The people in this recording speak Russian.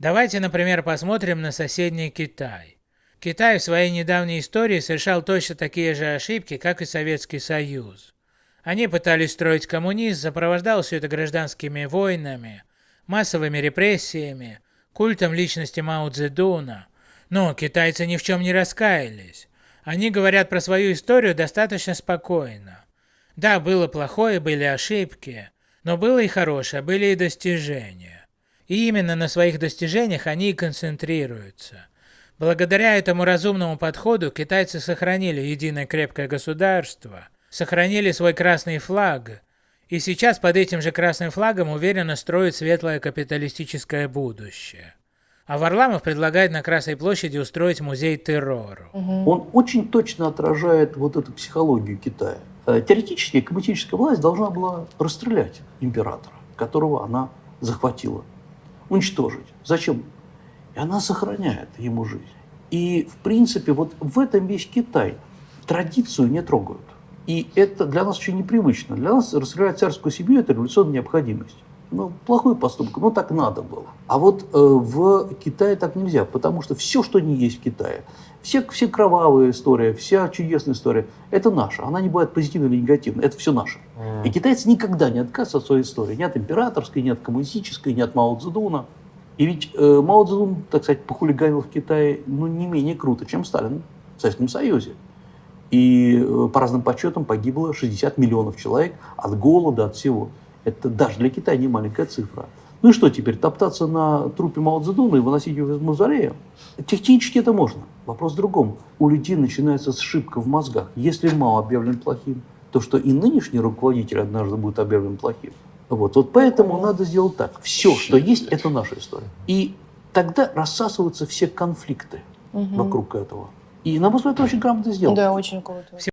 Давайте, например, посмотрим на соседний Китай. Китай в своей недавней истории совершал точно такие же ошибки, как и Советский Союз. Они пытались строить коммунизм, сопровождал все это гражданскими войнами, массовыми репрессиями, культом личности Мао Цзэдуна. Но китайцы ни в чем не раскаялись. Они говорят про свою историю достаточно спокойно. Да, было плохое, были ошибки, но было и хорошее, были и достижения. И именно на своих достижениях они и концентрируются. Благодаря этому разумному подходу китайцы сохранили единое крепкое государство, сохранили свой красный флаг, и сейчас под этим же красным флагом уверенно строят светлое капиталистическое будущее. А Варламов предлагает на Красной площади устроить музей террору. Он очень точно отражает вот эту психологию Китая. Э, теоретически коммунистическая власть должна была расстрелять императора, которого она захватила, уничтожить. Зачем? И она сохраняет ему жизнь. И, в принципе, вот в этом весь Китай. Традицию не трогают. И это для нас очень непривычно. Для нас расстрелять царскую семью – это революционная необходимость. Ну, плохой поступок, но так надо было. А вот э, в Китае так нельзя, потому что все, что не есть в Китае, все, все кровавые истории, вся чудесная история, это наша. Она не бывает позитивной или негативной, это все наше. Mm. И китайцы никогда не отказываются от своей истории. Ни от императорской, ни от коммунистической, ни от Мао Цзэдуна. И ведь э, Мао Цзэдун, так сказать, похулиганил в Китае ну, не менее круто, чем Сталин в Советском Союзе. И э, по разным подсчетам погибло 60 миллионов человек от голода, от всего. Это даже для Китая не маленькая цифра. Ну и что теперь, топтаться на трупе Мао Цзэдуна и выносить его из мавзолея? Технически это можно. Вопрос в другом. У людей начинается сшибка в мозгах. Если Мао объявлен плохим, то что и нынешний руководитель однажды будет объявлен плохим. Вот, вот поэтому надо сделать так. Все, что есть, это наша история. И тогда рассасываются все конфликты угу. вокруг этого. И, на мой взгляд, это очень грамотно сделано. Да, очень круто.